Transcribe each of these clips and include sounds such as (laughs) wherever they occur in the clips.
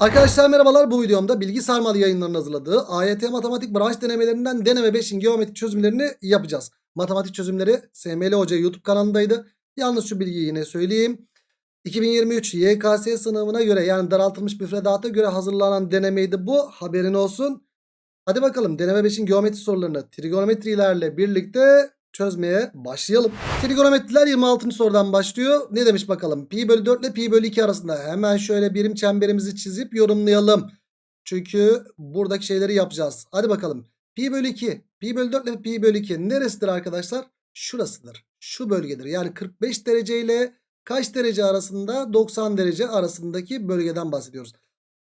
Arkadaşlar merhabalar bu videomda bilgi sarmalı yayınlarının hazırladığı AYT matematik branş denemelerinden deneme 5'in geometrik çözümlerini yapacağız. Matematik çözümleri SML Hoca YouTube kanalındaydı. Yalnız şu bilgiyi yine söyleyeyim. 2023 YKS sınavına göre yani daraltılmış müfredata göre hazırlanan denemeydi bu haberin olsun. Hadi bakalım deneme 5'in geometri sorularını trigonometrilerle birlikte çözmeye başlayalım. Trigonometriler 26. sorudan başlıyor. Ne demiş bakalım? Pi bölü 4 ile pi bölü 2 arasında hemen şöyle birim çemberimizi çizip yorumlayalım. Çünkü buradaki şeyleri yapacağız. Hadi bakalım. Pi bölü 2. Pi bölü 4 ile pi bölü 2 neresidir arkadaşlar? Şurasıdır. Şu bölgedir. Yani 45 derece ile kaç derece arasında? 90 derece arasındaki bölgeden bahsediyoruz.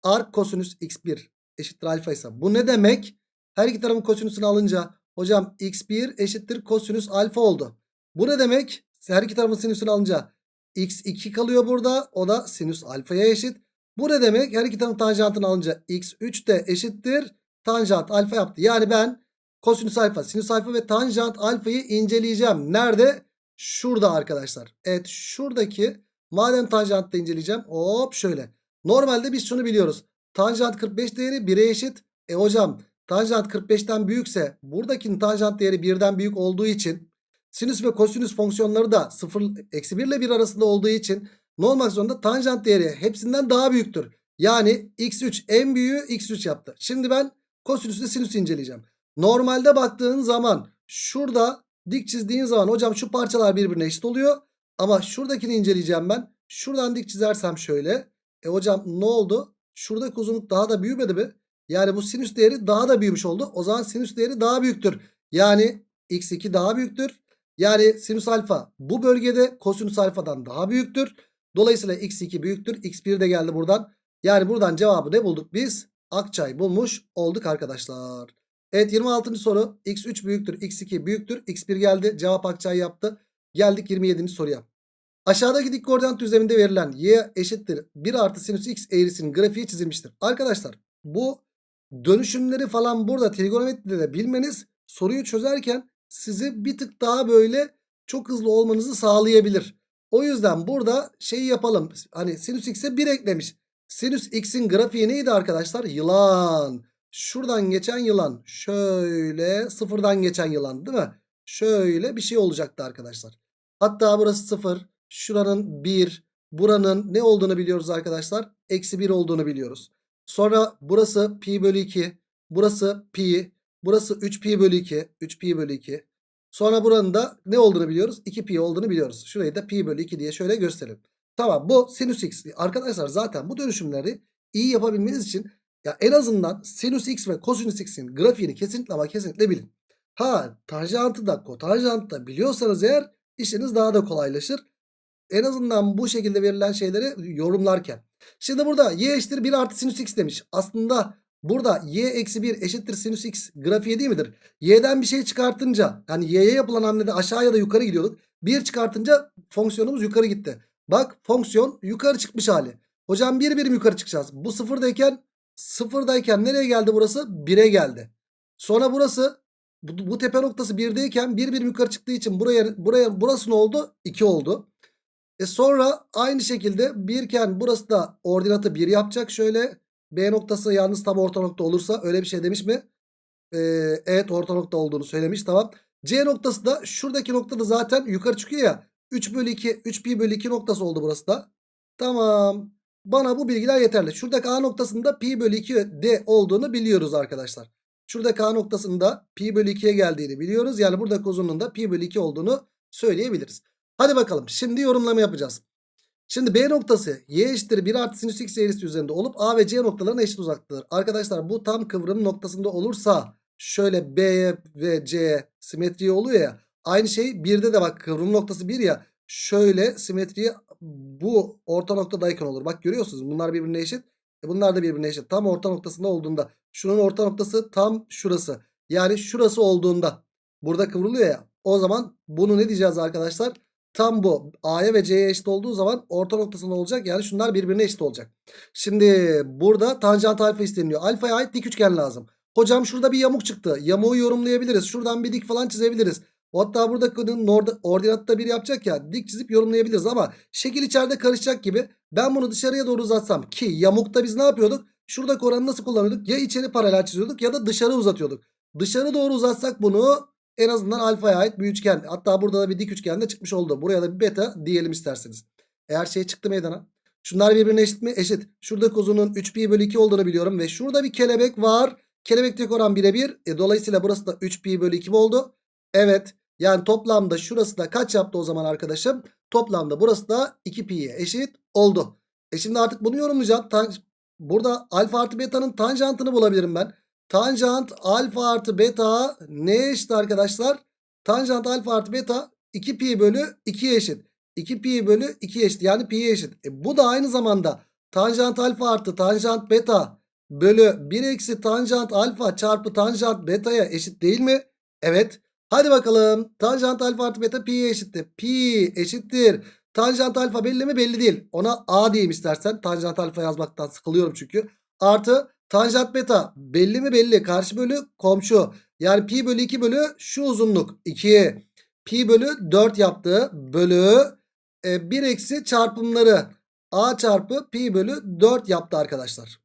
Arc kosinüs x1 eşittir alfa ise bu ne demek? Her iki tarafın kosinüsünü alınca hocam x1 eşittir kosinüs alfa oldu. Bu ne demek? Her iki tarafın sinüsünü alınca x2 kalıyor burada. O da sinüs alfaya eşit. Bu ne demek? Her iki tarafın tanjantını alınca x3 de eşittir. Tanjant alfa yaptı. Yani ben kosinüs alfa, sinüs alfa ve tanjant alfayı inceleyeceğim. Nerede? Şurada arkadaşlar. Evet şuradaki madem tanjantta inceleyeceğim. Hop şöyle. Normalde biz şunu biliyoruz. Tanjant 45 değeri 1'e eşit. E hocam tanjant 45'ten büyükse buradakinin tanjant değeri 1'den büyük olduğu için sinüs ve kosinüs fonksiyonları da 0 eksi 1 ile 1 arasında olduğu için ne olmak zorunda? Tanjant değeri hepsinden daha büyüktür. Yani x3 en büyüğü x3 yaptı. Şimdi ben kosinüs ile sinüs inceleyeceğim. Normalde baktığın zaman şurada dik çizdiğin zaman hocam şu parçalar birbirine eşit oluyor. Ama şuradakini inceleyeceğim ben. Şuradan dik çizersem şöyle. E hocam ne oldu? Şuradaki uzunluk daha da büyümedi mi? Yani bu sinüs değeri daha da büyümüş oldu. O zaman sinüs değeri daha büyüktür. Yani x2 daha büyüktür. Yani sinüs alfa bu bölgede kosinüs alfadan daha büyüktür. Dolayısıyla x2 büyüktür. x1 de geldi buradan. Yani buradan cevabı ne bulduk biz? Akçay bulmuş olduk arkadaşlar. Evet 26. soru x3 büyüktür x2 büyüktür x1 geldi cevap Akçay yaptı. Geldik 27. soruya. Aşağıdaki dik koordinat düzleminde verilen y eşittir 1 artı sinüs x eğrisinin grafiği çizilmiştir. Arkadaşlar bu dönüşümleri falan burada trigonometride de bilmeniz soruyu çözerken sizi bir tık daha böyle çok hızlı olmanızı sağlayabilir. O yüzden burada şeyi yapalım. Hani sinüs x'e 1 eklemiş. Sinüs x'in grafiği neydi arkadaşlar? Yılan. Şuradan geçen yılan. Şöyle sıfırdan geçen yılan değil mi? Şöyle bir şey olacaktı arkadaşlar. Hatta burası 0. Şuranın 1. Buranın ne olduğunu biliyoruz arkadaşlar? Eksi 1 olduğunu biliyoruz. Sonra burası pi bölü 2. Burası pi. Burası 3 pi bölü 2. 3 pi bölü 2. Sonra buranın da ne olduğunu biliyoruz? 2 pi olduğunu biliyoruz. Şurayı da pi bölü 2 diye şöyle gösterelim. Tamam bu sinüs x. Arkadaşlar zaten bu dönüşümleri iyi yapabilmeniz için ya en azından sinüs x ve kosinüs x'in grafiğini kesinlikle ama kesinlikle bilin. Ha tanjantı da kotanjantı da biliyorsanız eğer işiniz daha da kolaylaşır. En azından bu şekilde verilen şeyleri yorumlarken. Şimdi burada y eşittir 1 artı sinüs x demiş. Aslında burada y eksi 1 eşittir sinüs x grafiği değil midir? Y'den bir şey çıkartınca yani y'ye yapılan hamlede aşağı ya da yukarı gidiyorduk. 1 çıkartınca fonksiyonumuz yukarı gitti. Bak fonksiyon yukarı çıkmış hali. Hocam bir birim yukarı çıkacağız. Bu sıfırdayken sıfırdayken nereye geldi burası? 1'e geldi. Sonra burası bu, bu tepe noktası 1'deyken bir birim yukarı çıktığı için buraya buraya burası ne oldu? 2 oldu. E sonra aynı şekilde birken burası da ordinatı 1 yapacak. Şöyle B noktası yalnız tam orta nokta olursa öyle bir şey demiş mi? Ee, evet orta nokta olduğunu söylemiş tamam. C noktası da şuradaki noktada zaten yukarı çıkıyor ya. 3 bölü 2 3 pi bölü 2 noktası oldu burası da. Tamam. Bana bu bilgiler yeterli. Şuradaki A noktasında pi bölü 2 de olduğunu biliyoruz arkadaşlar. Şuradaki A noktasında pi bölü 2'ye geldiğini biliyoruz. Yani buradaki uzunluğunda pi bölü 2 olduğunu söyleyebiliriz. Hadi bakalım şimdi yorumlama yapacağız. Şimdi B noktası y eşittir 1 artı sinüs x eğrisi üzerinde olup A ve C noktalarına eşit uzaklıktır. Arkadaşlar bu tam kıvrım noktasında olursa şöyle B ve C simetri oluyor ya. Aynı şey 1'de de bak kıvrım noktası 1 ya. Şöyle simetriyi bu orta noktadayken olur. Bak görüyorsunuz bunlar birbirine eşit. E bunlar da birbirine eşit. Tam orta noktasında olduğunda. Şunun orta noktası tam şurası. Yani şurası olduğunda. Burada kıvrılıyor ya. O zaman bunu ne diyeceğiz arkadaşlar? Tam bu A'ya ve C'ye eşit olduğu zaman orta noktasında olacak. Yani şunlar birbirine eşit olacak. Şimdi burada tanjant alfa isteniyor. Alfaya ait dik üçgen lazım. Hocam şurada bir yamuk çıktı. Yamuğu yorumlayabiliriz. Şuradan bir dik falan çizebiliriz. Hatta burada orada- ordinatta bir yapacak ya dik çizip yorumlayabiliriz ama şekil içeride karışacak gibi ben bunu dışarıya doğru uzatsam ki yamukta biz ne yapıyorduk? Şuradaki oranı nasıl kullanıyorduk? Ya içeri paralel çiziyorduk ya da dışarı uzatıyorduk. Dışarı doğru uzatsak bunu en azından alfaya ait bir üçgen. Hatta burada da bir dik üçgen de çıkmış oldu. Buraya da bir beta diyelim isterseniz. Eğer şey çıktı meydana. Şunlar birbirine eşit mi? Eşit. Şurada uzunun 3 pi bölü 2 olduğunu biliyorum. Ve şurada bir kelebek var. Kelebekteki oran birebir. E, dolayısıyla burası da 3 pi bölü 2 mi oldu? Evet. Yani toplamda şurası da kaç yaptı o zaman arkadaşım? Toplamda burası da 2 pi'ye eşit oldu. E şimdi artık bunu yorumlayacağım. Burada alfa artı beta'nın tanjantını bulabilirim ben. Tanjant alfa artı beta neye eşit arkadaşlar? Tanjant alfa artı beta 2 pi bölü 2'ye eşit. 2 pi bölü 2 eşit. Yani pi'ye eşit. E bu da aynı zamanda tanjant alfa artı tanjant beta bölü 1 eksi tanjant alfa çarpı tanjant beta'ya eşit değil mi? Evet. Hadi bakalım. Tanjant alfa artı beta pi'ye eşittir. Pi eşittir. Tanjant alfa belli mi? Belli değil. Ona a diyeyim istersen. Tanjant alfa yazmaktan sıkılıyorum çünkü. Artı tanjant beta belli mi? Belli. Karşı bölü komşu. Yani pi bölü 2 bölü şu uzunluk 2. Pi bölü 4 yaptı. Bölü e, 1 eksi çarpımları a çarpı pi bölü 4 yaptı arkadaşlar.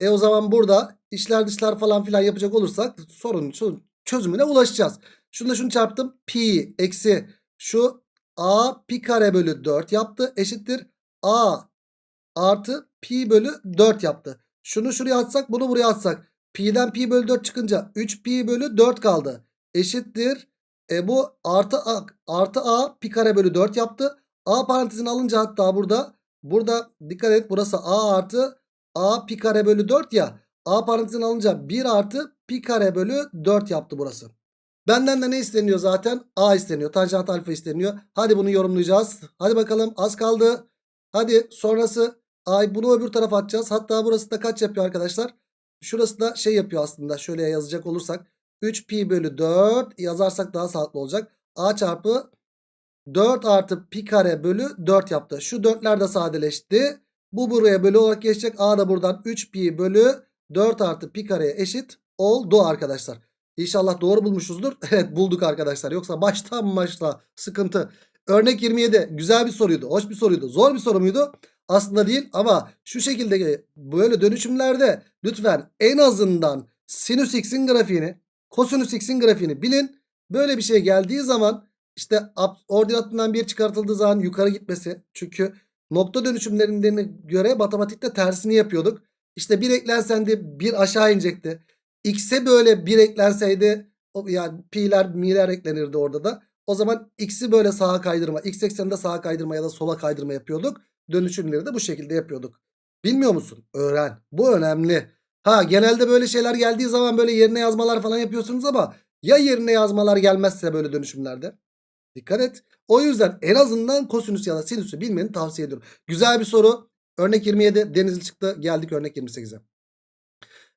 E o zaman burada işler dışlar falan filan yapacak olursak sorunun çö- çözümüne ulaşacağız. Şunu şunu çarptım. Pi eksi şu a pi kare bölü 4 yaptı. Eşittir a artı pi bölü 4 yaptı. Şunu şuraya atsak bunu buraya atsak. Pi'den pi bölü 4 çıkınca 3 pi bölü 4 kaldı. Eşittir. E bu artı a, artı a pi kare bölü 4 yaptı. A parantezini alınca hatta burada burada dikkat et burası a artı a pi kare bölü 4 ya. A parantezini alınca 1 artı pi kare bölü 4 yaptı burası. Benden de ne isteniyor zaten? A isteniyor. Tanjant alfa isteniyor. Hadi bunu yorumlayacağız. Hadi bakalım az kaldı. Hadi sonrası ay bunu öbür tarafa atacağız. Hatta burası da kaç yapıyor arkadaşlar? Şurası da şey yapıyor aslında. Şöyle yazacak olursak 3 pi bölü 4 yazarsak daha sağlıklı olacak. A çarpı 4 artı pi kare bölü 4 yaptı. Şu 4'ler de sadeleşti. Bu buraya bölü olarak geçecek. A da buradan 3 pi bölü 4 artı pi kareye eşit oldu arkadaşlar. İnşallah doğru bulmuşuzdur. (laughs) Evet bulduk arkadaşlar. Yoksa baştan başla sıkıntı. Örnek 27 güzel bir soruydu. Hoş bir soruydu. Zor bir soru muydu? Aslında değil ama şu şekilde böyle dönüşümlerde lütfen en azından sinüs x'in grafiğini, kosinüs x'in grafiğini bilin. Böyle bir şey geldiği zaman işte ordinatından bir çıkartıldığı zaman yukarı gitmesi. Çünkü nokta dönüşümlerine göre matematikte tersini yapıyorduk. İşte bir eklenseydi bir aşağı inecekti. X'e böyle bir eklenseydi yani pi'ler mi'ler eklenirdi orada da. O zaman x'i böyle sağa kaydırma, x ekseninde sağa kaydırma ya da sola kaydırma yapıyorduk. Dönüşümleri de bu şekilde yapıyorduk. Bilmiyor musun? Öğren. Bu önemli. Ha genelde böyle şeyler geldiği zaman böyle yerine yazmalar falan yapıyorsunuz ama ya yerine yazmalar gelmezse böyle dönüşümlerde? Dikkat et. O yüzden en azından kosinüs ya da sinüsü bilmeni tavsiye ediyorum. Güzel bir soru. Örnek 27 Denizli çıktı. Geldik örnek 28'e.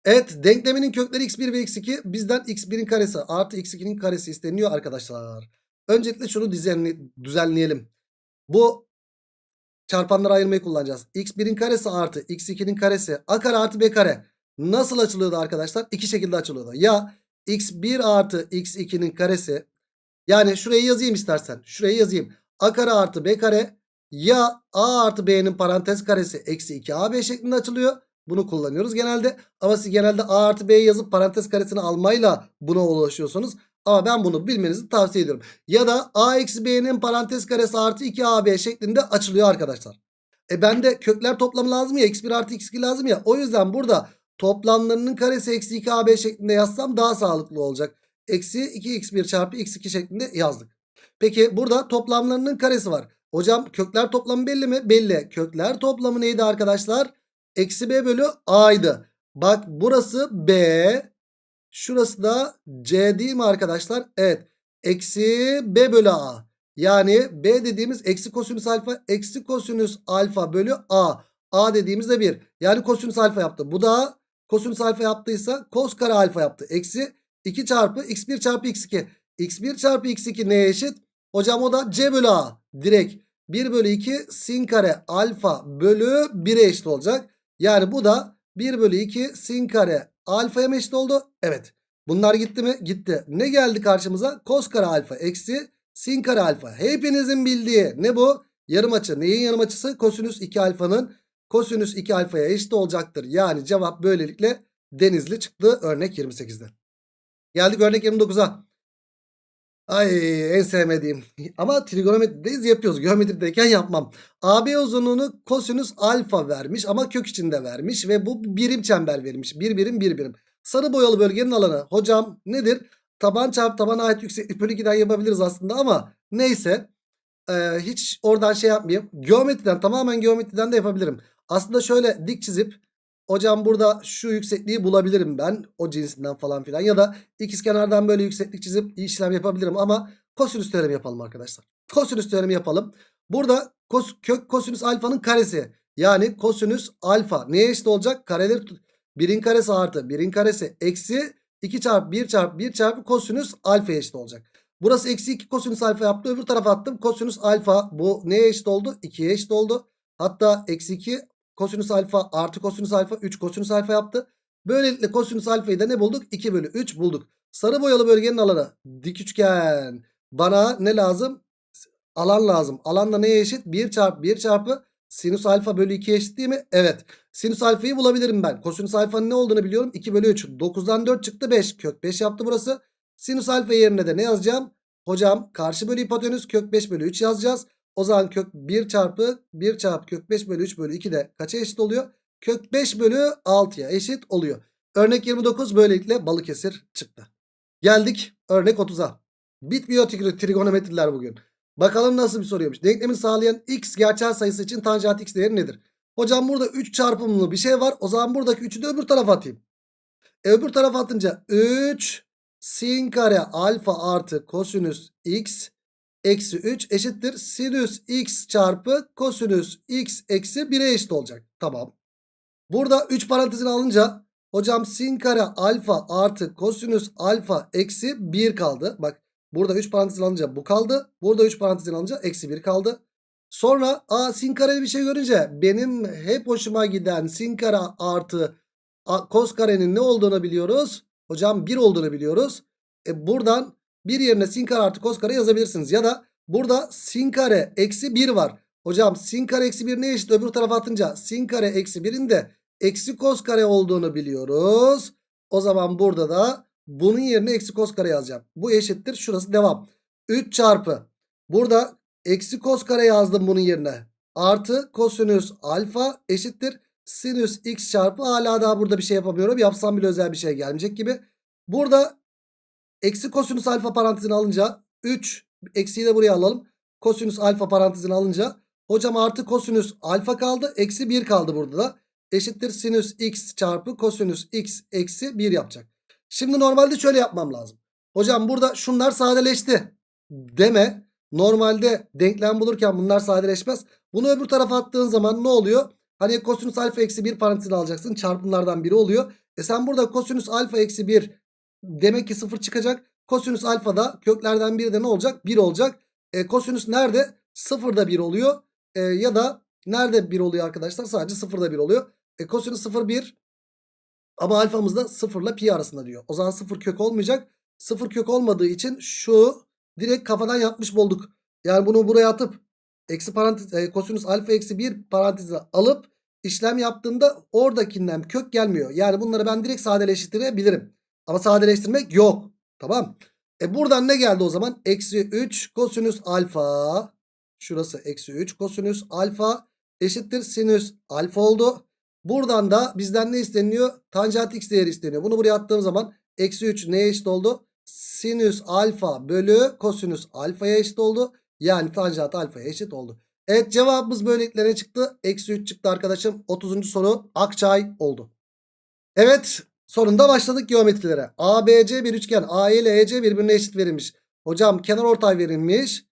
Evet denkleminin kökleri x1 ve x2 bizden x1'in karesi artı x2'nin karesi isteniyor arkadaşlar. Öncelikle şunu düzenli, düzenleyelim. Bu çarpanları ayırmayı kullanacağız. x1'in karesi artı x2'nin karesi a kare artı b kare nasıl açılıyordu arkadaşlar? İki şekilde açılıyordu. Ya x1 artı x2'nin karesi yani şurayı yazayım istersen. Şurayı yazayım. a kare artı b kare ya a artı b'nin parantez karesi eksi 2ab şeklinde açılıyor. Bunu kullanıyoruz genelde. Ama siz genelde a artı b'yi yazıp parantez karesini almayla buna ulaşıyorsunuz. Ama ben bunu bilmenizi tavsiye ediyorum. Ya da a eksi b'nin parantez karesi artı 2ab şeklinde açılıyor arkadaşlar. E bende kökler toplamı lazım ya. x1 artı x2 lazım ya. O yüzden burada toplamlarının karesi eksi 2ab şeklinde yazsam daha sağlıklı olacak. Eksi 2x1 çarpı x2 şeklinde yazdık. Peki burada toplamlarının karesi var. Hocam kökler toplamı belli mi? Belli. Kökler toplamı neydi arkadaşlar? Eksi b bölü a'ydı. Bak burası b. Şurası da c değil mi arkadaşlar? Evet. Eksi b bölü a. Yani b dediğimiz eksi kosinüs alfa. Eksi kosinüs alfa bölü a. a dediğimiz de 1. Yani kosinüs alfa yaptı. Bu da kosinüs alfa yaptıysa kos kare alfa yaptı. Eksi 2 çarpı x1 çarpı x2. x1 çarpı x2 neye eşit? Hocam o da c bölü a. Direkt 1 bölü 2 sin kare alfa bölü 1'e eşit olacak. Yani bu da 1 bölü 2 sin kare alfaya mı eşit oldu? Evet. Bunlar gitti mi? Gitti. Ne geldi karşımıza? Kos kare alfa eksi sin kare alfa. Hepinizin bildiği ne bu? Yarım açı. Neyin yarım açısı? Kosinüs 2 alfanın kosinüs 2 alfaya eşit olacaktır. Yani cevap böylelikle denizli çıktı örnek 28'de. Geldik örnek 29'a. Ay en sevmediğim. Ama trigonometrideyiz yapıyoruz. Geometrideyken yapmam. AB uzunluğunu kosinüs alfa vermiş ama kök içinde vermiş ve bu birim çember verilmiş. Bir birim bir birim. Sarı boyalı bölgenin alanı. Hocam nedir? Taban çarpı tabana ait yükseklik bölü 2'den yapabiliriz aslında ama neyse. Ee, hiç oradan şey yapmayayım. Geometriden tamamen geometriden de yapabilirim. Aslında şöyle dik çizip hocam burada şu yüksekliği bulabilirim ben. O cinsinden falan filan. Ya da ikizkenardan böyle yükseklik çizip işlem yapabilirim ama kosinüs teoremi yapalım arkadaşlar. Kosinüs teoremi yapalım. Burada kos, kök kosinüs alfanın karesi. Yani kosinüs alfa neye eşit olacak? Kareleri tut. 1'in karesi artı 1'in karesi eksi 2 çarpı 1 çarpı 1 çarpı kosinüs alfa eşit olacak. Burası eksi 2 kosinüs alfa yaptı. Öbür tarafa attım. Kosinüs alfa bu neye eşit oldu? 2'ye eşit oldu. Hatta eksi 2 kosinüs alfa artı kosinüs alfa 3 kosinüs alfa yaptı. Böylelikle kosinüs alfayı da ne bulduk? 2 bölü 3 bulduk. Sarı boyalı bölgenin alanı dik üçgen. Bana ne lazım? Alan lazım. Alan da neye eşit? 1 çarpı 1 çarpı sinüs alfa bölü 2 eşit değil mi? Evet. Sinüs alfayı bulabilirim ben. Kosinüs alfanın ne olduğunu biliyorum. 2 bölü 3. 9'dan 4 çıktı 5. Kök 5 yaptı burası. Sinüs alfa yerine de ne yazacağım? Hocam karşı bölü hipotenüs kök 5 bölü 3 yazacağız. O zaman kök 1 çarpı 1 çarpı kök 5 bölü 3 bölü 2 de kaça eşit oluyor? Kök 5 bölü 6'ya eşit oluyor. Örnek 29 böylelikle Balıkesir çıktı. Geldik örnek 30'a. Bitmiyor trigonometriler bugün. Bakalım nasıl bir soruyormuş. Denklemini sağlayan x gerçel sayısı için tanjant x değeri nedir? Hocam burada 3 çarpımlı bir şey var. O zaman buradaki 3'ü de öbür tarafa atayım. E öbür tarafa atınca 3 sin kare alfa artı kosinüs x eksi 3 eşittir. Sinüs x çarpı kosinüs x eksi 1'e eşit olacak. Tamam. Burada 3 parantezini alınca hocam sin kare alfa artı kosinüs alfa eksi 1 kaldı. Bak burada 3 parantezini alınca bu kaldı. Burada 3 parantezini alınca eksi 1 kaldı. Sonra a sin kare bir şey görünce benim hep hoşuma giden sin kare artı a, kos karenin ne olduğunu biliyoruz. Hocam 1 olduğunu biliyoruz. E buradan 1 yerine sin kare artı kos kare yazabilirsiniz. Ya da burada sin kare eksi 1 var. Hocam sin kare eksi 1 ne eşit? Öbür tarafa atınca sin kare eksi 1'in de eksi kos kare olduğunu biliyoruz. O zaman burada da bunun yerine eksi kos kare yazacağım. Bu eşittir. Şurası devam. 3 çarpı. Burada eksi kos kare yazdım bunun yerine. Artı kosinüs alfa eşittir. Sinüs x çarpı hala daha burada bir şey yapamıyorum. Yapsam bile özel bir şey gelmeyecek gibi. Burada eksi kosinüs alfa parantezini alınca 3 eksiyi de buraya alalım. Kosinüs alfa parantezini alınca hocam artı kosinüs alfa kaldı. Eksi 1 kaldı burada da. Eşittir sinüs x çarpı kosinüs x eksi 1 yapacak. Şimdi normalde şöyle yapmam lazım. Hocam burada şunlar sadeleşti. Deme. Normalde denklem bulurken bunlar sadeleşmez. Bunu öbür tarafa attığın zaman ne oluyor? Hani kosinüs alfa eksi 1 parantezini alacaksın. Çarpımlardan biri oluyor. E sen burada kosinüs alfa eksi 1 demek ki 0 çıkacak. Kosinüs alfa da köklerden biri de ne olacak? 1 olacak. E, kosinüs nerede? 0'da 1 oluyor. E, ya da nerede 1 oluyor arkadaşlar? Sadece 0'da 1 oluyor. E, kosinüs 0 1 ama alfamız da 0 ile pi arasında diyor. O zaman 0 kök olmayacak. 0 kök olmadığı için şu direkt kafadan yapmış bulduk. Yani bunu buraya atıp eksi parantez e, kosinüs alfa eksi 1 parantezi alıp işlem yaptığımda oradakinden kök gelmiyor. Yani bunları ben direkt sadeleştirebilirim. Ama sadeleştirmek yok. Tamam. E buradan ne geldi o zaman? Eksi 3 kosinüs alfa. Şurası eksi 3 kosinüs alfa eşittir sinüs alfa oldu. Buradan da bizden ne isteniyor? Tanjant x değeri isteniyor. Bunu buraya attığım zaman eksi 3 neye eşit oldu? Sinüs alfa bölü kosinüs alfaya eşit oldu. Yani tanjant alfaya eşit oldu. Evet cevabımız böylelikle çıktı? Eksi 3 çıktı arkadaşım. 30. soru Akçay oldu. Evet sonunda başladık geometrilere. ABC bir üçgen. AE ile EC birbirine eşit verilmiş. Hocam kenar ortay verilmiş.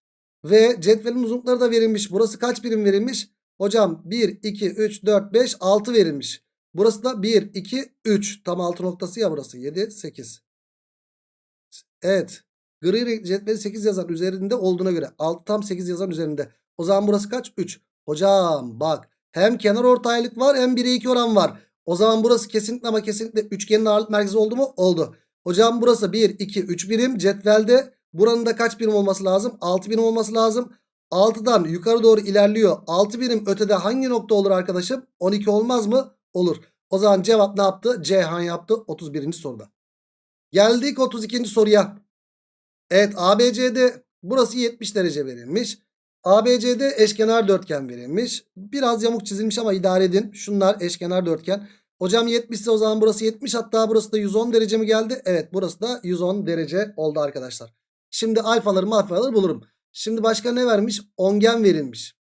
Ve cetvelin uzunlukları da verilmiş. Burası kaç birim verilmiş? Hocam 1, 2, 3, 4, 5, 6 verilmiş. Burası da 1, 2, 3. Tam 6 noktası ya burası. 7, 8. Evet. Gri renkli cetveli 8 yazan üzerinde olduğuna göre. 6 tam 8 yazan üzerinde. O zaman burası kaç? 3. Hocam bak. Hem kenar ortaylık var hem 1'e 2 oran var. O zaman burası kesinlikle ama kesinlikle üçgenin ağırlık merkezi oldu mu? Oldu. Hocam burası 1, 2, 3 birim. Cetvelde buranın da kaç birim olması lazım? 6 birim olması lazım. 6'dan yukarı doğru ilerliyor. 6 birim ötede hangi nokta olur arkadaşım? 12 olmaz mı? Olur. O zaman cevap ne yaptı? Ceyhan yaptı 31. soruda. Geldik 32. soruya. Evet ABCD burası 70 derece verilmiş. ABCD eşkenar dörtgen verilmiş. Biraz yamuk çizilmiş ama idare edin. Şunlar eşkenar dörtgen. Hocam 70 ise o zaman burası 70 hatta burası da 110 derece mi geldi? Evet burası da 110 derece oldu arkadaşlar. Şimdi alfaları alfaları bulurum. Şimdi başka ne vermiş? Ongen verilmiş.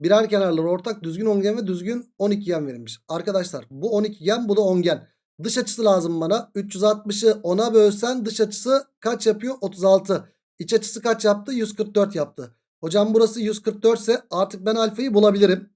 Birer kenarları ortak düzgün ongen ve düzgün 12gen verilmiş. Arkadaşlar bu 12gen bu da ongen. Dış açısı lazım bana. 360'ı 10'a bölsen dış açısı kaç yapıyor? 36. İç açısı kaç yaptı? 144 yaptı. Hocam burası 144 ise artık ben alfayı bulabilirim.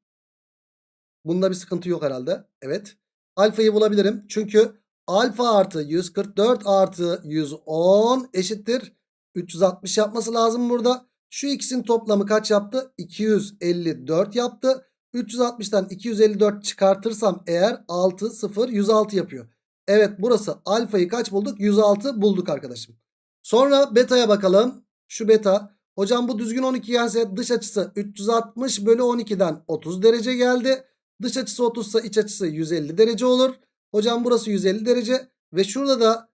Bunda bir sıkıntı yok herhalde. Evet. Alfayı bulabilirim. Çünkü alfa artı 144 artı 110 eşittir. 360 yapması lazım burada. Şu ikisinin toplamı kaç yaptı? 254 yaptı. 360'tan 254 çıkartırsam eğer 6 0 106 yapıyor. Evet burası alfayı kaç bulduk? 106 bulduk arkadaşım. Sonra beta'ya bakalım. Şu beta. Hocam bu düzgün 12 gelse dış açısı 360 bölü 12'den 30 derece geldi. Dış açısı 30 ise iç açısı 150 derece olur. Hocam burası 150 derece. Ve şurada da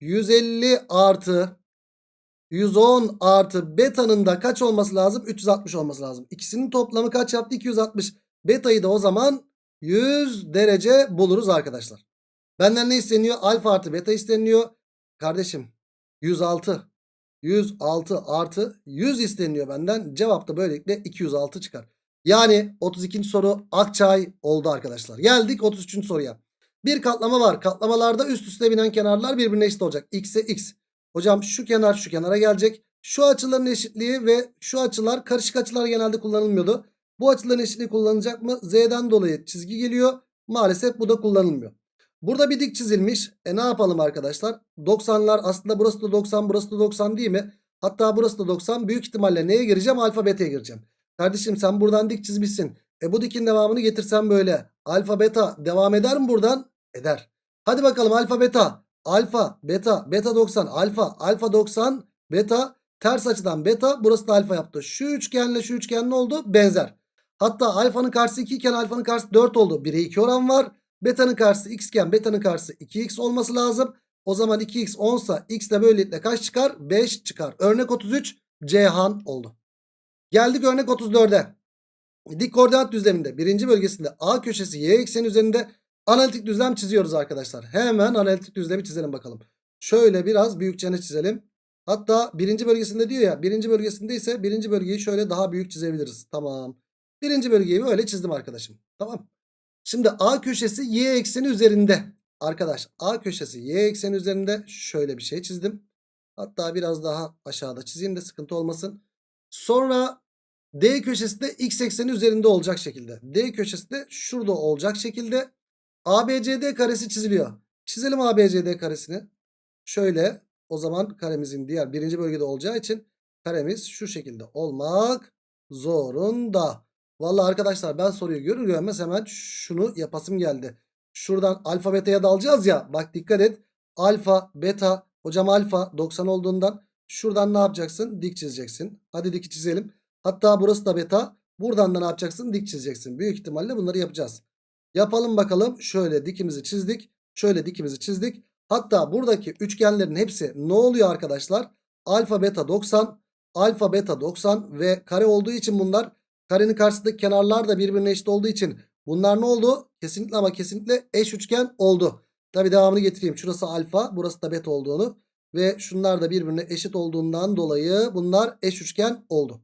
150 artı 110 artı beta'nın da kaç olması lazım? 360 olması lazım. İkisinin toplamı kaç yaptı? 260. Beta'yı da o zaman 100 derece buluruz arkadaşlar. Benden ne isteniyor? Alfa artı beta isteniyor. Kardeşim 106. 106 artı 100 isteniyor benden. Cevap da böylelikle 206 çıkar. Yani 32. soru Akçay oldu arkadaşlar. Geldik 33. soruya. Bir katlama var. Katlamalarda üst üste binen kenarlar birbirine eşit olacak. X'e X. Hocam şu kenar şu kenara gelecek. Şu açıların eşitliği ve şu açılar karışık açılar genelde kullanılmıyordu. Bu açıların eşitliği kullanılacak mı? Z'den dolayı çizgi geliyor. Maalesef bu da kullanılmıyor. Burada bir dik çizilmiş. E ne yapalım arkadaşlar? 90'lar aslında burası da 90 burası da 90 değil mi? Hatta burası da 90. Büyük ihtimalle neye gireceğim? Alfa beta'ya gireceğim. Kardeşim sen buradan dik çizmişsin. E bu dikin devamını getirsen böyle. Alfa beta devam eder mi buradan? Eder. Hadi bakalım alfa beta. Alfa beta beta 90 alfa alfa 90 beta ters açıdan beta burası da alfa yaptı. Şu üçgenle şu üçgen ne oldu? Benzer. Hatta alfanın karşısı 2 iken alfanın karşısı 4 oldu. 1'e 2 oran var. Beta'nın karşısı x iken beta'nın karşısı 2x olması lazım. O zaman 2x 10 sa x de böylelikle kaç çıkar? 5 çıkar. Örnek 33 Cihan oldu. Geldik örnek 34'e. Dik koordinat düzleminde birinci bölgesinde A köşesi y ekseni üzerinde analitik düzlem çiziyoruz arkadaşlar. Hemen analitik düzlemi çizelim bakalım. Şöyle biraz büyükçene çizelim. Hatta birinci bölgesinde diyor ya birinci bölgesinde ise birinci bölgeyi şöyle daha büyük çizebiliriz. Tamam. Birinci bölgeyi böyle çizdim arkadaşım. Tamam. Şimdi A köşesi y ekseni üzerinde. Arkadaş A köşesi y ekseni üzerinde şöyle bir şey çizdim. Hatta biraz daha aşağıda çizeyim de sıkıntı olmasın. Sonra D köşesi de x ekseni üzerinde olacak şekilde. D köşesi de şurada olacak şekilde ABCD karesi çiziliyor. Çizelim ABCD karesini. Şöyle o zaman karemizin diğer birinci bölgede olacağı için karemiz şu şekilde olmak zorunda. Vallahi arkadaşlar ben soruyu görür görmez hemen şunu yapasım geldi. Şuradan alfa beta'ya dalacağız ya. Bak dikkat et. Alfa beta hocam alfa 90 olduğundan şuradan ne yapacaksın? Dik çizeceksin. Hadi dik çizelim. Hatta burası da beta. Buradan da ne yapacaksın? Dik çizeceksin. Büyük ihtimalle bunları yapacağız. Yapalım bakalım. Şöyle dikimizi çizdik. Şöyle dikimizi çizdik. Hatta buradaki üçgenlerin hepsi ne oluyor arkadaşlar? Alfa beta 90. Alfa beta 90 ve kare olduğu için bunlar karenin karşısındaki kenarlar da birbirine eşit olduğu için bunlar ne oldu? Kesinlikle ama kesinlikle eş üçgen oldu. Tabi devamını getireyim. Şurası alfa burası da beta olduğunu ve şunlar da birbirine eşit olduğundan dolayı bunlar eş üçgen oldu.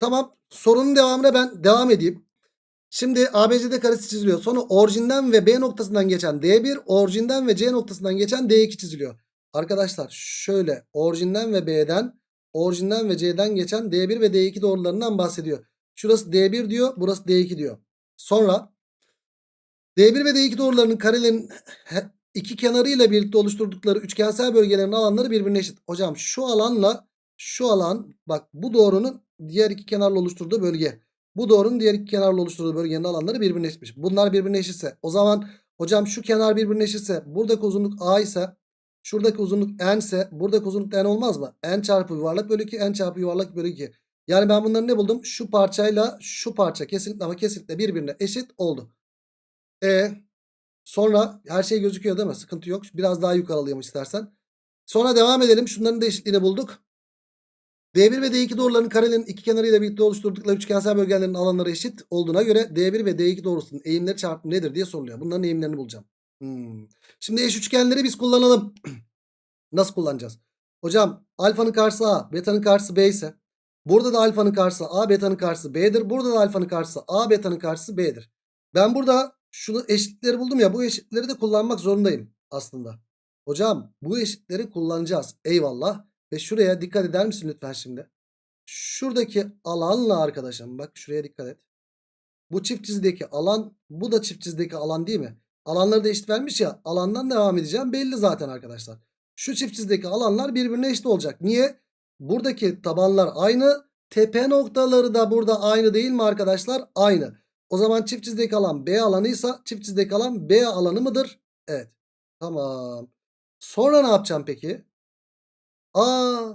Tamam sorunun devamına ben devam edeyim. Şimdi ABCD karesi çiziliyor. Sonra orijinden ve B noktasından geçen D1, orijinden ve C noktasından geçen D2 çiziliyor. Arkadaşlar şöyle orijinden ve B'den, orijinden ve C'den geçen D1 ve D2 doğrularından bahsediyor. Şurası D1 diyor, burası D2 diyor. Sonra D1 ve D2 doğrularının karelerin iki kenarıyla birlikte oluşturdukları üçgensel bölgelerin alanları birbirine eşit. Hocam şu alanla şu alan bak bu doğrunun diğer iki kenarla oluşturduğu bölge. Bu doğrunun diğer iki kenarla oluşturduğu bölgenin alanları birbirine eşitmiş. Bunlar birbirine eşitse o zaman hocam şu kenar birbirine eşitse buradaki uzunluk A ise Şuradaki uzunluk n ise buradaki uzunluk n olmaz mı? n çarpı yuvarlak bölü 2 n çarpı yuvarlak bölü 2. Yani ben bunları ne buldum? Şu parçayla şu parça kesinlikle ama kesinlikle birbirine eşit oldu. E sonra her şey gözüküyor değil mi? Sıkıntı yok. Biraz daha yukarı alayım istersen. Sonra devam edelim. Şunların da eşitliğini bulduk. D1 ve D2 doğrularının karelerinin iki kenarıyla birlikte oluşturdukları üçgensel bölgelerin alanları eşit olduğuna göre D1 ve D2 doğrusunun eğimleri çarpımı nedir diye soruluyor. Bunların eğimlerini bulacağım. Hmm. Şimdi eş üçgenleri biz kullanalım. (clears throat) Nasıl kullanacağız? Hocam alfanın karşısı A, beta'nın karşısı B ise burada da alfanın karşısı A, beta'nın karşısı B'dir. Burada da alfanın karşısı A, beta'nın karşısı B'dir. Ben burada şunu eşitleri buldum ya bu eşitleri de kullanmak zorundayım aslında. Hocam bu eşitleri kullanacağız. Eyvallah. Ve şuraya dikkat eder misin lütfen şimdi? Şuradaki alanla arkadaşım bak şuraya dikkat et. Bu çift çizdeki alan bu da çift çizdeki alan değil mi? Alanları da eşit vermiş ya alandan devam edeceğim belli zaten arkadaşlar. Şu çift çizdeki alanlar birbirine eşit olacak. Niye? Buradaki tabanlar aynı. Tepe noktaları da burada aynı değil mi arkadaşlar? Aynı. O zaman çift çizdeki alan B alanıysa çift çizdeki alan B alanı mıdır? Evet. Tamam. Sonra ne yapacağım peki? Aa,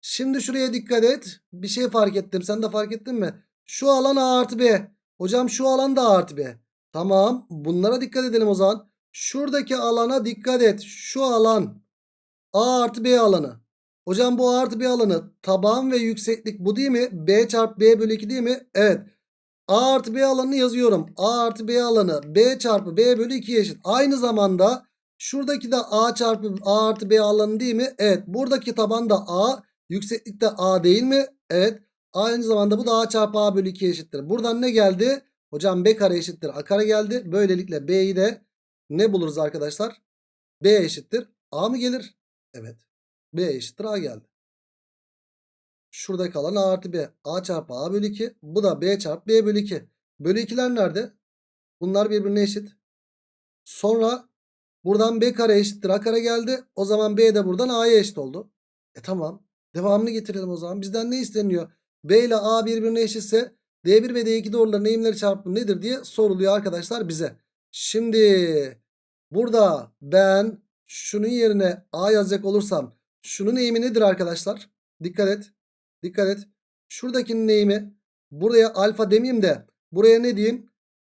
şimdi şuraya dikkat et. Bir şey fark ettim. Sen de fark ettin mi? Şu alan A artı B. Hocam şu alan da A artı B. Tamam. Bunlara dikkat edelim o zaman. Şuradaki alana dikkat et. Şu alan A artı B alanı. Hocam bu A artı B alanı taban ve yükseklik bu değil mi? B çarpı B bölü 2 değil mi? Evet. A artı B alanını yazıyorum. A artı B alanı B çarpı B bölü 2 eşit. Aynı zamanda şuradaki de A çarpı A artı B alanı değil mi? Evet. Buradaki taban da A. Yükseklik de A değil mi? Evet. Aynı zamanda bu da A çarpı A bölü 2 eşittir. Buradan ne geldi? Hocam B kare eşittir A kare geldi. Böylelikle B'yi de ne buluruz arkadaşlar? B eşittir A mı gelir? Evet. B eşittir A geldi. Şurada kalan A artı B. A çarpı A bölü 2. Bu da B çarpı B bölü 2. Bölü 2'ler nerede? Bunlar birbirine eşit. Sonra buradan B kare eşittir A kare geldi. O zaman B de buradan A'ya eşit oldu. E tamam. Devamını getirelim o zaman. Bizden ne isteniyor? B ile A birbirine eşitse D1 ve D2 doğruların eğimleri çarpımı nedir diye soruluyor arkadaşlar bize. Şimdi burada ben şunun yerine A yazacak olursam şunun eğimi nedir arkadaşlar? Dikkat et. Dikkat et. Şuradakinin eğimi buraya alfa demeyeyim de buraya ne diyeyim?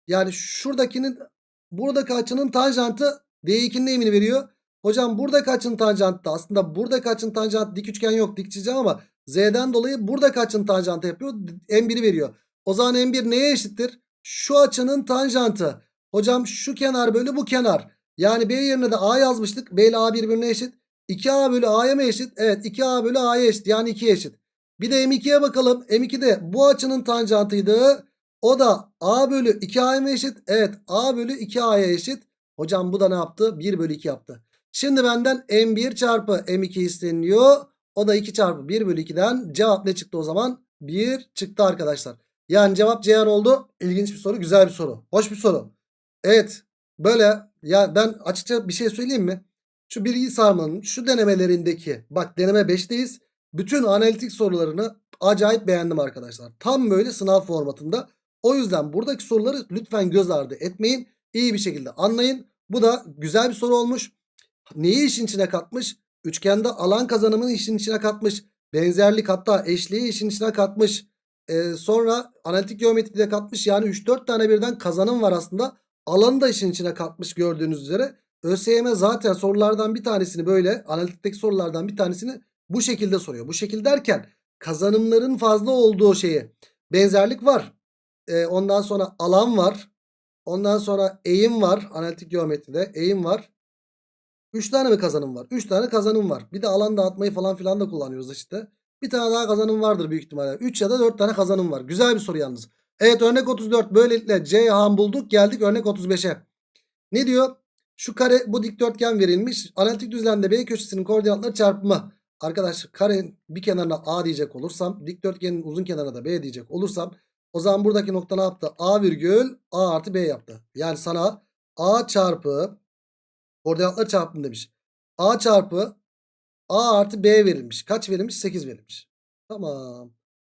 Yani şuradakinin buradaki açının tanjantı D2'nin eğimini veriyor. Hocam buradaki açının tanjantı aslında buradaki açının tanjantı dik üçgen yok dik çizeceğim ama Z'den dolayı buradaki açının tanjantı yapıyor. M1'i veriyor. O zaman M1 neye eşittir? Şu açının tanjantı. Hocam şu kenar bölü bu kenar. Yani B yerine de A yazmıştık. B ile A birbirine eşit. 2A bölü A'ya mı eşit? Evet 2A bölü A'ya eşit. Yani 2'ye eşit. Bir de M2'ye bakalım. M2 de bu açının tanjantıydı. O da A bölü 2A'ya mı eşit? Evet A bölü 2A'ya eşit. Hocam bu da ne yaptı? 1 bölü 2 yaptı. Şimdi benden M1 çarpı M2 isteniyor. O da 2 çarpı 1 bölü 2'den cevap ne çıktı o zaman? 1 çıktı arkadaşlar. Yani cevap Ceyhan oldu. İlginç bir soru. Güzel bir soru. Hoş bir soru. Evet. Böyle ya ben açıkça bir şey söyleyeyim mi? Şu bilgi sarmanın şu denemelerindeki bak deneme 5'teyiz. Bütün analitik sorularını acayip beğendim arkadaşlar. Tam böyle sınav formatında. O yüzden buradaki soruları lütfen göz ardı etmeyin. İyi bir şekilde anlayın. Bu da güzel bir soru olmuş. Neyi işin içine katmış? Üçgende alan kazanımını işin içine katmış. Benzerlik hatta eşliği işin içine katmış. Ee, sonra analitik geometride katmış. Yani 3-4 tane birden kazanım var aslında. Alanı da işin içine katmış gördüğünüz üzere. ÖSYM zaten sorulardan bir tanesini böyle analitikteki sorulardan bir tanesini bu şekilde soruyor. Bu şekilde derken kazanımların fazla olduğu şeyi benzerlik var. Ee, ondan sonra alan var. Ondan sonra eğim var. Analitik geometride eğim var. 3 tane mi kazanım var? 3 tane kazanım var. Bir de alan dağıtmayı falan filan da kullanıyoruz işte. Bir tane daha kazanım vardır büyük ihtimalle. 3 ya da 4 tane kazanım var. Güzel bir soru yalnız. Evet örnek 34 böylelikle Ceyhan bulduk. Geldik örnek 35'e. Ne diyor? Şu kare bu dikdörtgen verilmiş. Analitik düzlemde B köşesinin koordinatları çarpımı. Arkadaşlar karenin bir kenarına A diyecek olursam dikdörtgenin uzun kenarına da B diyecek olursam o zaman buradaki nokta ne yaptı? A virgül A artı B yaptı. Yani sana A çarpı koordinatlar çarpımı demiş. A çarpı A artı B verilmiş. Kaç verilmiş? 8 verilmiş. Tamam.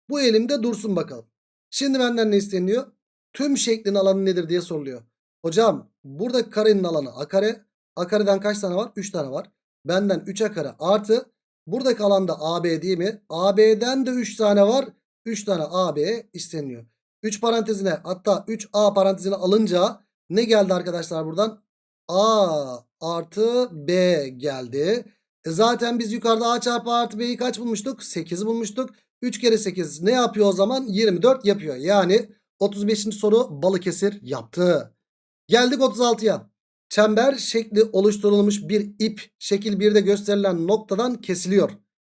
Bu elimde dursun bakalım. Şimdi benden ne isteniyor? Tüm şeklin alanı nedir diye soruluyor. Hocam burada karenin alanı a kare. A kareden kaç tane var? 3 tane var. benden 3'e kare artı buradaki alanda AB değil mi? AB'den de 3 tane var. 3 tane AB isteniyor. 3 parantezine hatta 3A parantezine alınca ne geldi arkadaşlar buradan? A artı B geldi. E zaten biz yukarıda A çarpı artı B'yi kaç bulmuştuk? 8 bulmuştuk. 3 kere 8 ne yapıyor o zaman? 24 yapıyor. Yani 35. soru Balıkesir yaptı. Geldik 36'ya. Çember şekli oluşturulmuş bir ip şekil 1'de gösterilen noktadan kesiliyor.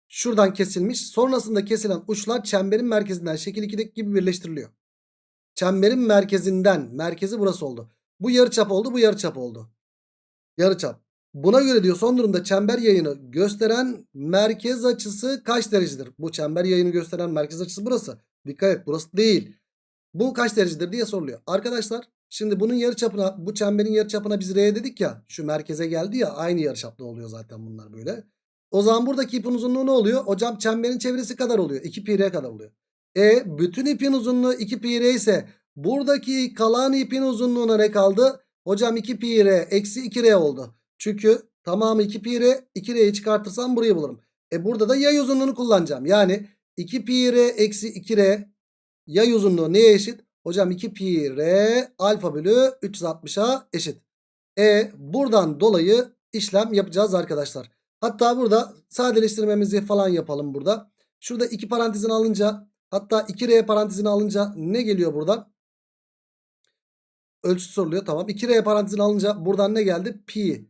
Şuradan kesilmiş. Sonrasında kesilen uçlar çemberin merkezinden şekil 2'deki gibi birleştiriliyor. Çemberin merkezinden merkezi burası oldu. Bu yarıçap oldu bu yarıçap oldu. Yarıçap. Buna göre diyor son durumda çember yayını gösteren merkez açısı kaç derecedir? Bu çember yayını gösteren merkez açısı burası. Dikkat et burası değil. Bu kaç derecedir diye soruluyor. Arkadaşlar şimdi bunun yarıçapına bu çemberin yarıçapına biz R dedik ya. Şu merkeze geldi ya aynı yarıçapta oluyor zaten bunlar böyle. O zaman buradaki ipin uzunluğu ne oluyor? Hocam çemberin çevresi kadar oluyor. 2 pi r kadar oluyor. E bütün ipin uzunluğu 2 pi r ise buradaki kalan ipin uzunluğuna ne kaldı? Hocam 2 pi r eksi 2 r oldu. Çünkü tamamı 2 pi r 2 r'yi çıkartırsam burayı bulurum. E burada da yay uzunluğunu kullanacağım. Yani 2 pi r eksi 2 r yay uzunluğu neye eşit? Hocam 2 pi r alfa bölü 360'a eşit. E buradan dolayı işlem yapacağız arkadaşlar. Hatta burada sadeleştirmemizi falan yapalım burada. Şurada 2 parantezini alınca hatta 2R parantezini alınca ne geliyor buradan? Ölçü soruluyor tamam. 2R parantezini alınca buradan ne geldi? Pi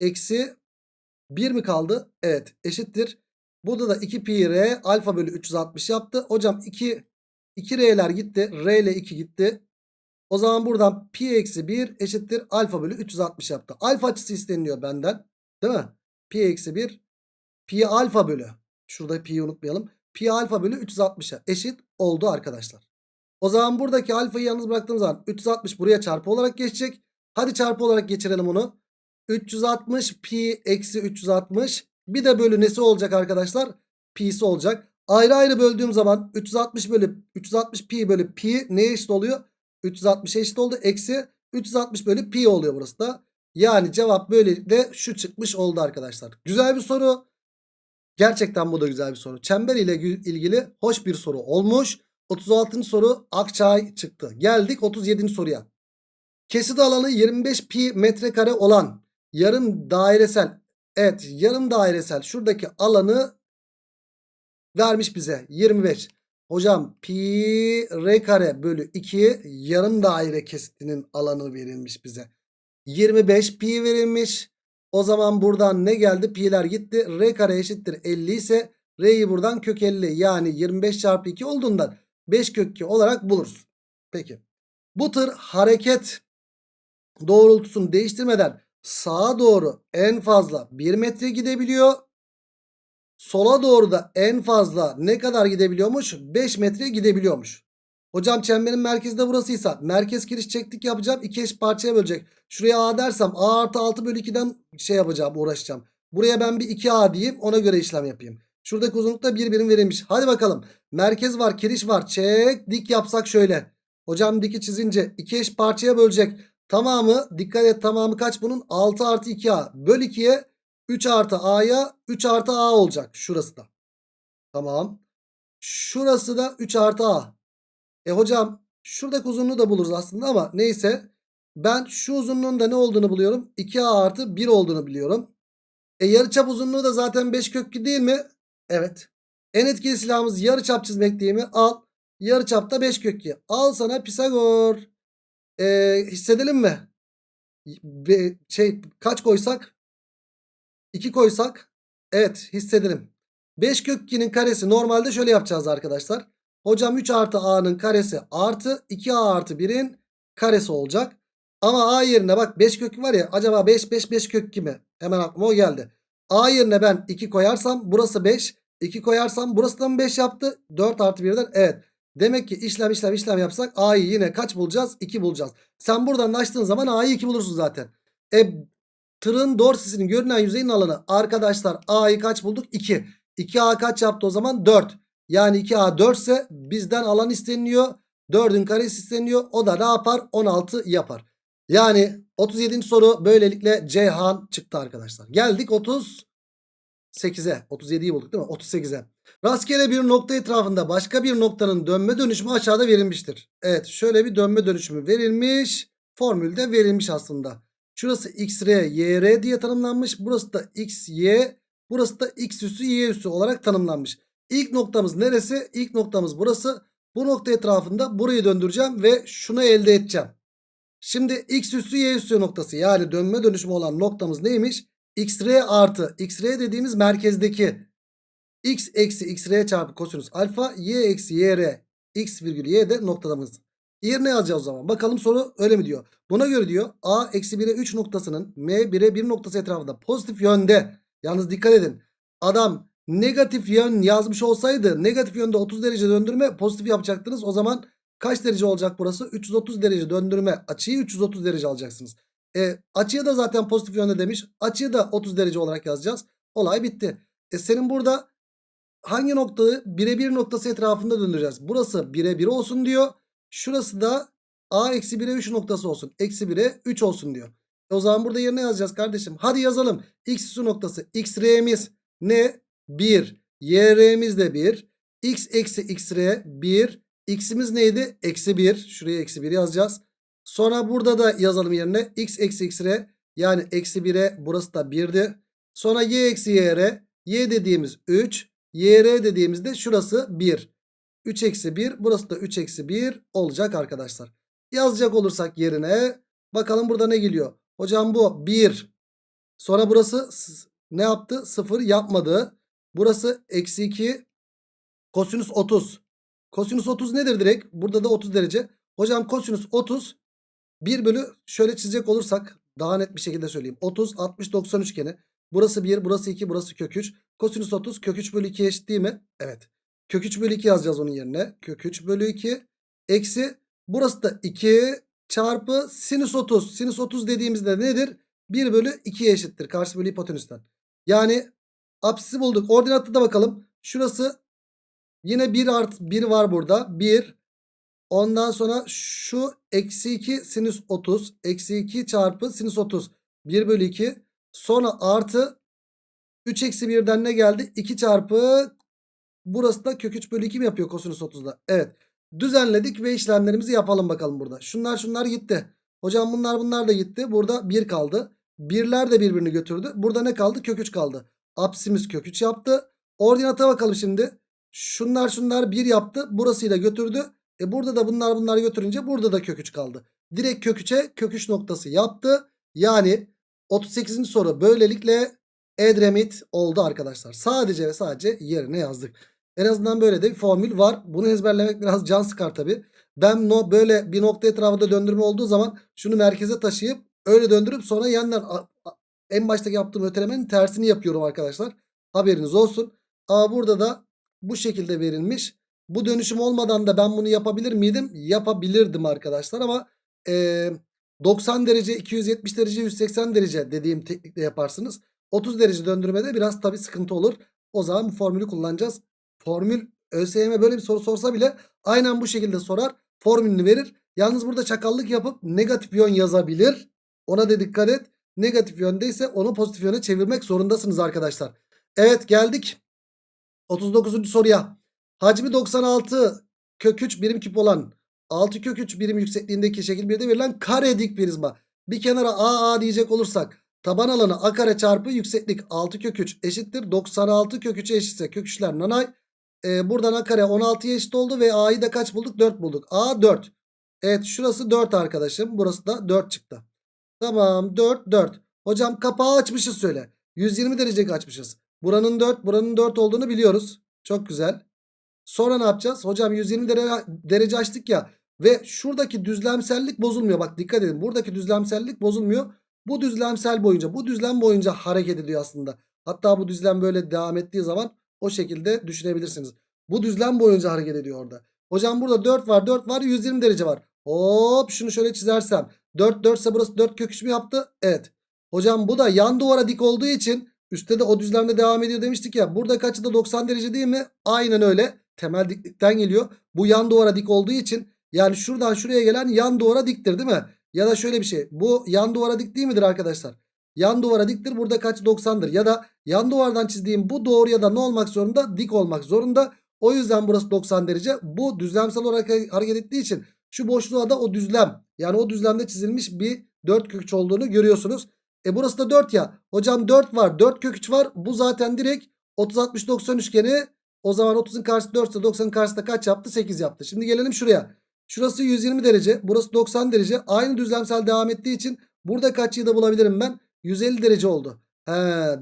eksi 1 mi kaldı? Evet eşittir. Burada da 2 pi r alfa bölü 360 yaptı. Hocam 2 2 r'ler gitti. R ile 2 gitti. O zaman buradan pi eksi 1 eşittir alfa bölü 360 yaptı. Alfa açısı isteniyor benden. Değil mi? Pi eksi 1 pi alfa bölü. Şurada pi'yi unutmayalım. Pi alfa bölü 360'a eşit oldu arkadaşlar. O zaman buradaki alfayı yalnız bıraktığım zaman 360 buraya çarpı olarak geçecek. Hadi çarpı olarak geçirelim onu. 360 pi eksi 360 bir de bölü nesi olacak arkadaşlar? Pi'si olacak. Ayrı ayrı böldüğüm zaman 360 bölü 360 pi bölü pi neye eşit oluyor? 360 eşit oldu. Eksi 360 bölü pi oluyor burası da. Yani cevap böylelikle şu çıkmış oldu arkadaşlar. Güzel bir soru. Gerçekten bu da güzel bir soru. Çember ile ilgili hoş bir soru olmuş. 36. soru Akçay çıktı. Geldik 37. soruya. Kesit alanı 25 pi metrekare olan yarım dairesel evet yarım dairesel şuradaki alanı vermiş bize 25. Hocam pi r kare bölü 2 yarım daire kesitinin alanı verilmiş bize. 25 pi verilmiş. O zaman buradan ne geldi? Pi'ler gitti. R kare eşittir 50 ise R'yi buradan kök 50 yani 25 çarpı 2 olduğundan 5 kök 2 olarak buluruz. Peki. Bu tır hareket doğrultusunu değiştirmeden sağa doğru en fazla 1 metre gidebiliyor. Sola doğru da en fazla ne kadar gidebiliyormuş? 5 metre gidebiliyormuş. Hocam çemberin merkezde burasıysa merkez giriş çektik yapacağım. iki eş parçaya bölecek. Şuraya A dersem A artı 6 bölü 2'den şey yapacağım uğraşacağım. Buraya ben bir 2A diyeyim ona göre işlem yapayım. Şuradaki uzunlukta bir birim verilmiş. Hadi bakalım. Merkez var kiriş var. Çek dik yapsak şöyle. Hocam diki çizince iki eş parçaya bölecek. Tamamı dikkat et tamamı kaç bunun? 6 artı 2A. Böl 2'ye 3 artı A'ya 3 artı A olacak. Şurası da. Tamam. Şurası da 3 artı A. E hocam şuradaki uzunluğu da buluruz aslında ama neyse. Ben şu uzunluğun da ne olduğunu buluyorum. 2A artı 1 olduğunu biliyorum. E yarıçap uzunluğu da zaten 5 kök 2 değil mi? Evet. En etkili silahımız yarıçap çizmek değil mi? Al. Yarıçapta 5 kök 2. Al sana Pisagor. E, hissedelim mi? Be, şey kaç koysak? 2 koysak. Evet hissedelim. 5 kök 2'nin karesi normalde şöyle yapacağız arkadaşlar. Hocam 3 artı a'nın karesi artı 2a artı 1'in karesi olacak. Ama a yerine bak 5 kök var ya acaba 5 5 5 kök 2 mi? Hemen aklıma o geldi. A yerine ben 2 koyarsam burası 5. 2 koyarsam burası da mı 5 yaptı? 4 artı 1'den evet. Demek ki işlem işlem işlem yapsak A'yı yine kaç bulacağız? 2 bulacağız. Sen buradan açtığın zaman A'yı 2 bulursun zaten. E tırın dorsisinin görünen yüzeyin alanı arkadaşlar A'yı kaç bulduk? 2. 2A kaç yaptı o zaman? 4. Yani 2A 4 ise bizden alan isteniyor. 4'ün karesi isteniyor. O da ne yapar? 16 yapar. Yani 37. soru böylelikle Ceyhan çıktı arkadaşlar. Geldik 38'e. 37'yi bulduk değil mi? 38'e. Rastgele bir nokta etrafında başka bir noktanın dönme dönüşümü aşağıda verilmiştir. Evet şöyle bir dönme dönüşümü verilmiş. Formülde verilmiş aslında. Şurası x, r, y, r diye tanımlanmış. Burası da x, y. Burası da x üssü, y üssü olarak tanımlanmış. İlk noktamız neresi? İlk noktamız burası. Bu nokta etrafında burayı döndüreceğim ve şunu elde edeceğim. Şimdi x üssü y üssü noktası yani dönme dönüşümü olan noktamız neymiş? x, r artı x, r dediğimiz merkezdeki x eksi x, r çarpı kosinüs alfa y eksi y, r x virgül y de noktalarımız. Yerine yazacağız o zaman. Bakalım soru öyle mi diyor. Buna göre diyor a eksi 1'e 3 noktasının m 1'e 1 noktası etrafında pozitif yönde. Yalnız dikkat edin. Adam negatif yön yazmış olsaydı negatif yönde 30 derece döndürme pozitif yapacaktınız. O zaman kaç derece olacak burası? 330 derece döndürme açıyı 330 derece alacaksınız. E, açıya da zaten pozitif yönde demiş. Açıyı da 30 derece olarak yazacağız. Olay bitti. E, senin burada hangi noktayı birebir noktası etrafında döndüreceğiz? Burası 1'e 1 olsun diyor. Şurası da a eksi 1'e 3 noktası olsun. Eksi 1'e 3 olsun diyor. E, o zaman burada yerine yazacağız kardeşim. Hadi yazalım. X üssü noktası. X R'miz ne? 1. Y R'miz de 1. X eksi X R 1. X'imiz neydi? Eksi 1. Şuraya eksi 1 yazacağız. Sonra burada da yazalım yerine. X eksi X R yani eksi 1'e burası da 1'di. Sonra Y eksi Y R. Y dediğimiz 3. Y R dediğimizde şurası 1. 3 eksi 1. Burası da 3 eksi 1 olacak arkadaşlar. Yazacak olursak yerine. Bakalım burada ne geliyor? Hocam bu 1. Sonra burası ne yaptı? 0 yapmadı. Burası eksi 2. Kosinüs 30. Kosinüs 30 nedir direkt? Burada da 30 derece. Hocam kosinüs 30 1 bölü şöyle çizecek olursak daha net bir şekilde söyleyeyim. 30 60 90 üçgeni. Burası 1 burası 2 burası kök 3. Kosinüs 30 kök 3 bölü 2 eşit değil mi? Evet. Kök 3 bölü 2 yazacağız onun yerine. Kök 3 bölü 2 eksi burası da 2 çarpı sinüs 30. Sinüs 30 dediğimizde nedir? 1 bölü 2'ye eşittir. Karşı bölü hipotenüsten. Yani apsisi bulduk. Ordinatı da bakalım. Şurası yine 1 artı 1 var burada. 1 Ondan sonra şu eksi 2 sinüs 30. Eksi 2 çarpı sinüs 30. 1 bölü 2. Sonra artı 3 eksi 1'den ne geldi? 2 çarpı burası da kök 3 bölü 2 mi yapıyor kosinüs 30'da? Evet. Düzenledik ve işlemlerimizi yapalım bakalım burada. Şunlar şunlar gitti. Hocam bunlar bunlar da gitti. Burada 1 kaldı. Birler de birbirini götürdü. Burada ne kaldı? Kök 3 kaldı. Apsimiz kök 3 yaptı. Ordinata bakalım şimdi. Şunlar şunlar 1 yaptı. Burasıyla götürdü. E burada da bunlar bunlar götürünce burada da kök 3 kaldı. Direkt kök 3'e kök 3 noktası yaptı. Yani 38. soru böylelikle Edremit oldu arkadaşlar. Sadece ve sadece yerine yazdık. En azından böyle de bir formül var. Bunu ezberlemek biraz can sıkar tabi. Ben no, böyle bir nokta etrafında döndürme olduğu zaman şunu merkeze taşıyıp öyle döndürüp sonra yeniden en baştaki yaptığım ötelemenin tersini yapıyorum arkadaşlar. Haberiniz olsun. Ama burada da bu şekilde verilmiş. Bu dönüşüm olmadan da ben bunu yapabilir miydim? Yapabilirdim arkadaşlar ama e, 90 derece 270 derece 180 derece dediğim teknikle yaparsınız. 30 derece döndürmede biraz tabi sıkıntı olur. O zaman bu formülü kullanacağız. Formül ÖSYM böyle bir soru sorsa bile aynen bu şekilde sorar. Formülünü verir. Yalnız burada çakallık yapıp negatif yön yazabilir. Ona da dikkat et. Negatif yöndeyse onu pozitif yöne çevirmek zorundasınız arkadaşlar. Evet geldik 39. soruya. Hacmi 96 kök 3 birim küp olan 6 kök 3 birim yüksekliğindeki şekil 1'de verilen kare dik prizma. Bir kenara AA diyecek olursak taban alanı A kare çarpı yükseklik 6 kök 3 eşittir. 96 kök 3'e eşitse kök 3'ler nanay. Ee, buradan A kare 16'ya eşit oldu ve A'yı da kaç bulduk? 4 bulduk. A 4. Evet şurası 4 arkadaşım. Burası da 4 çıktı. Tamam 4 4. Hocam kapağı açmışız söyle. 120 derece açmışız. Buranın 4 buranın 4 olduğunu biliyoruz. Çok güzel. Sonra ne yapacağız? Hocam 120 derece, derece açtık ya. Ve şuradaki düzlemsellik bozulmuyor. Bak dikkat edin. Buradaki düzlemsellik bozulmuyor. Bu düzlemsel boyunca bu düzlem boyunca hareket ediyor aslında. Hatta bu düzlem böyle devam ettiği zaman o şekilde düşünebilirsiniz. Bu düzlem boyunca hareket ediyor orada. Hocam burada 4 var 4 var 120 derece var. Hop şunu şöyle çizersem. 4 4 ise burası 4 kök 3 mü yaptı? Evet. Hocam bu da yan duvara dik olduğu için üstte de o düzlemde devam ediyor demiştik ya. Burada kaçı da 90 derece değil mi? Aynen öyle temel diklikten geliyor. Bu yan duvara dik olduğu için yani şuradan şuraya gelen yan duvara diktir değil mi? Ya da şöyle bir şey. Bu yan duvara dik değil midir arkadaşlar? Yan duvara diktir. Burada kaç 90'dır. Ya da yan duvardan çizdiğim bu doğru ya da ne olmak zorunda? Dik olmak zorunda. O yüzden burası 90 derece. Bu düzlemsel olarak hareket ettiği için şu boşluğa da o düzlem yani o düzlemde çizilmiş bir 4 kök 3 olduğunu görüyorsunuz. E burası da 4 ya. Hocam 4 var 4 kök 3 var. Bu zaten direkt 30 60 90 üçgeni. O zaman 30'un karşısı 4 ise 90'ın karşısında kaç yaptı? 8 yaptı. Şimdi gelelim şuraya. Şurası 120 derece. Burası 90 derece. Aynı düzlemsel devam ettiği için burada kaç da bulabilirim ben? 150 derece oldu. He,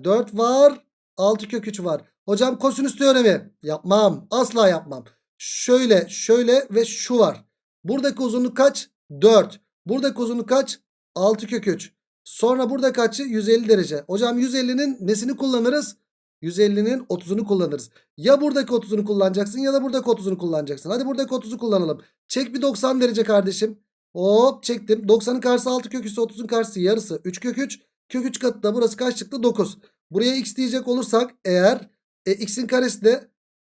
4 var. 6 kök 3 var. Hocam kosinüs teoremi. Yapmam. Asla yapmam. Şöyle şöyle ve şu var. Buradaki uzunluk kaç? 4. Buradaki uzunluk kaç? 6 kök 3. Sonra burada kaçı? 150 derece. Hocam 150'nin nesini kullanırız? 150'nin 30'unu kullanırız. Ya buradaki 30'unu kullanacaksın ya da buradaki 30'unu kullanacaksın. Hadi buradaki 30'u kullanalım. Çek bir 90 derece kardeşim. Hop çektim. 90'ın karşısı 6 kök 3 30'un karşısı yarısı 3 kök 3. Kök 3 katı da burası kaç çıktı? 9. Buraya x diyecek olursak eğer e, x'in karesi de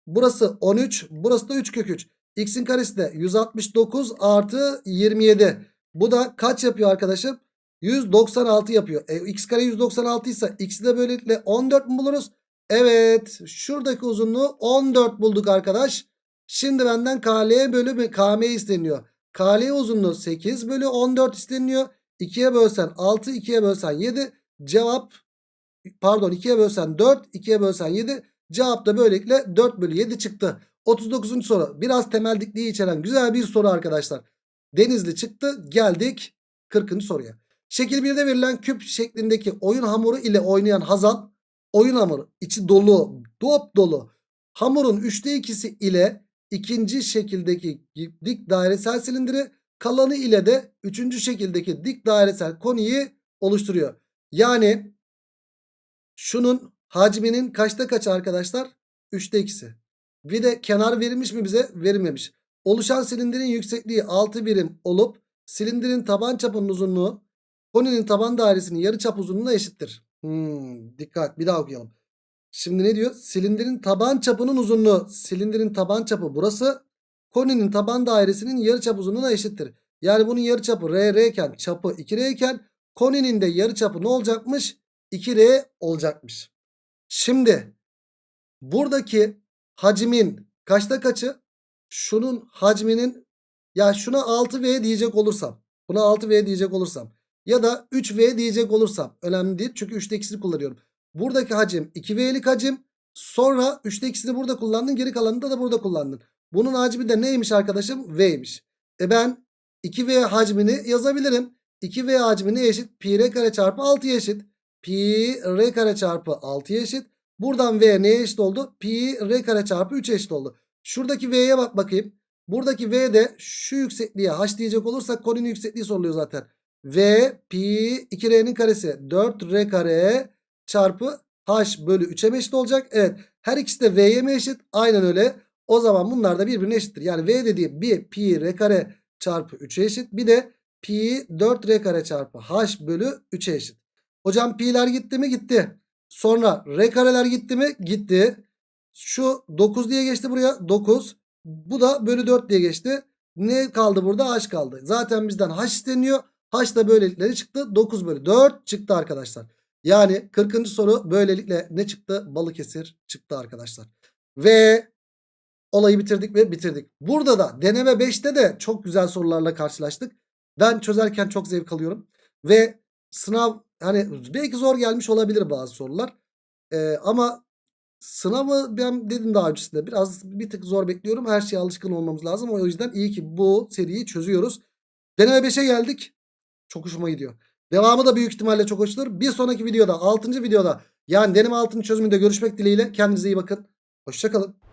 burası 13 burası da 3 kök 3. X'in karesi de 169 artı 27. Bu da kaç yapıyor arkadaşım? 196 yapıyor. E, x kare 196 ise x'i de böylelikle 14 mu buluruz? Evet. Şuradaki uzunluğu 14 bulduk arkadaş. Şimdi benden KL bölü KM isteniyor. KL uzunluğu 8 bölü 14 isteniyor. 2'ye bölsen 6, 2'ye bölsen 7. Cevap pardon 2'ye bölsen 4, 2'ye bölsen 7. Cevap da böylelikle 4 bölü 7 çıktı. 39. soru. Biraz temel dikliği içeren güzel bir soru arkadaşlar. Denizli çıktı. Geldik 40. soruya. Şekil 1'de verilen küp şeklindeki oyun hamuru ile oynayan Hazal oyun hamuru içi dolu dop dolu hamurun 3'te 2'si ile ikinci şekildeki dik dairesel silindiri kalanı ile de üçüncü şekildeki dik dairesel koniyi oluşturuyor. Yani şunun hacminin kaçta kaç arkadaşlar? 3'te 2'si. Bir de kenar verilmiş mi bize? Verilmemiş. Oluşan silindirin yüksekliği 6 birim olup silindirin taban çapının uzunluğu koninin taban dairesinin yarıçap uzunluğuna eşittir. Hmm, dikkat bir daha okuyalım. Şimdi ne diyor? Silindirin taban çapının uzunluğu. Silindirin taban çapı burası. Koninin taban dairesinin yarıçap uzunluğuna eşittir. Yani bunun yarıçapı R, R iken çapı 2R iken koninin de yarıçapı ne olacakmış? 2R olacakmış. Şimdi buradaki hacmin kaçta kaçı? Şunun hacminin ya şuna 6V diyecek olursam. Buna 6V diyecek olursam. Ya da 3V diyecek olursam. Önemli değil. Çünkü 3'te ikisini kullanıyorum. Buradaki hacim 2V'lik hacim. Sonra 3'te ikisini burada kullandın. Geri kalanını da, da burada kullandın. Bunun hacmi de neymiş arkadaşım? V'ymiş. E ben 2V hacmini yazabilirim. 2V hacmi ne eşit? Pi r kare çarpı 6'ya eşit. Pi r kare çarpı 6'ya eşit. Buradan V neye eşit oldu? Pi r kare çarpı 3 eşit oldu. Şuradaki V'ye bak bakayım. Buradaki V de şu yüksekliğe H diyecek olursak konunun yüksekliği soruluyor zaten. V pi 2R'nin karesi 4R kare çarpı H bölü 3'e eşit olacak. Evet her ikisi de V'ye mi eşit? Aynen öyle. O zaman bunlar da birbirine eşittir. Yani V dediğim bir pi R kare çarpı 3'e eşit. Bir de pi 4R kare çarpı H bölü 3'e eşit. Hocam pi'ler gitti mi? Gitti. Sonra R kareler gitti mi? Gitti. Şu 9 diye geçti buraya. 9. Bu da bölü 4 diye geçti. Ne kaldı burada? H kaldı. Zaten bizden H isteniyor. H da böylelikle çıktı? 9 bölü 4 çıktı arkadaşlar. Yani 40. soru böylelikle ne çıktı? Balıkesir çıktı arkadaşlar. Ve olayı bitirdik ve bitirdik. Burada da deneme 5'te de çok güzel sorularla karşılaştık. Ben çözerken çok zevk alıyorum. Ve sınav hani belki zor gelmiş olabilir bazı sorular. Ee, ama sınavı ben dedim daha öncesinde biraz bir tık zor bekliyorum. Her şeye alışkın olmamız lazım. O yüzden iyi ki bu seriyi çözüyoruz. Deneme 5'e geldik. Çok hoşuma gidiyor. Devamı da büyük ihtimalle çok hoştur. Bir sonraki videoda 6. videoda yani deneme altını çözümünde görüşmek dileğiyle. Kendinize iyi bakın. Hoşçakalın.